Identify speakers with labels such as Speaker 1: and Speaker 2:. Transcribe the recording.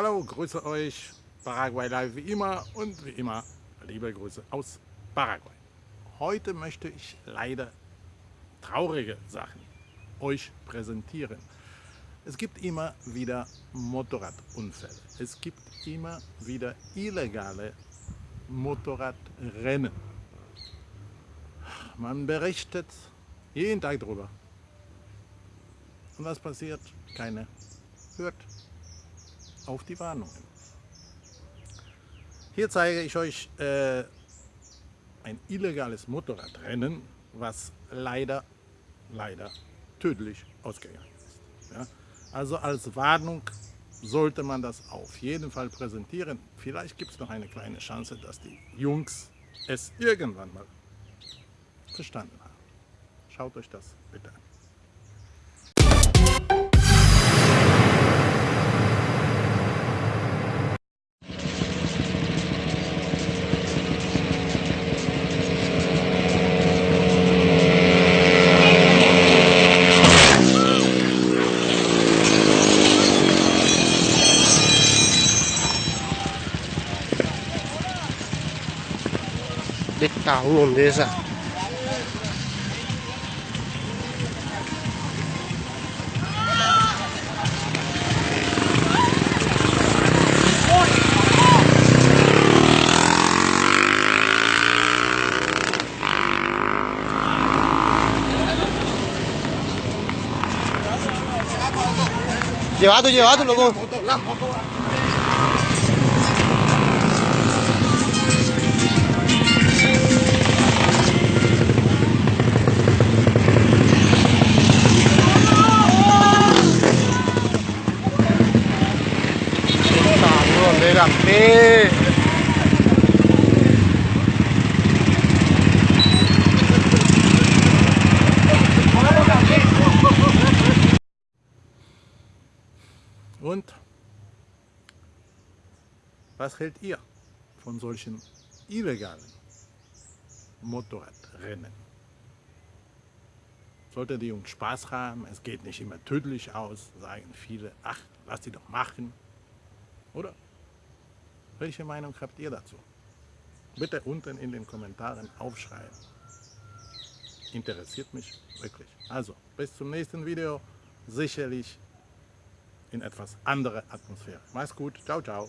Speaker 1: Hallo, grüße euch, Paraguay Live wie immer und wie immer liebe Grüße aus Paraguay. Heute möchte ich leider traurige Sachen euch präsentieren. Es gibt immer wieder Motorradunfälle. Es gibt immer wieder illegale Motorradrennen. Man berichtet jeden Tag darüber. Und was passiert? Keiner hört auf die Warnungen. Hier zeige ich euch äh, ein illegales Motorradrennen, was leider, leider tödlich ausgegangen ist. Ja? Also als Warnung sollte man das auf jeden Fall präsentieren. Vielleicht gibt es noch eine kleine Chance, dass die Jungs es irgendwann mal verstanden haben. Schaut euch das bitte an.
Speaker 2: đích tàu luôn thế sao Llevado, llevado, loco. HP.
Speaker 1: Und was hält ihr von solchen illegalen Motorradrennen? Sollte die Jungs Spaß haben, es geht nicht immer tödlich aus, sagen viele, ach, lass die doch machen. Oder? Welche Meinung habt ihr dazu? Bitte unten in den Kommentaren aufschreiben. Interessiert mich wirklich. Also, bis zum nächsten Video. Sicherlich in etwas anderer Atmosphäre. Mach's gut. Ciao, ciao.